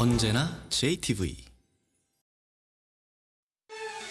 언제나 JTV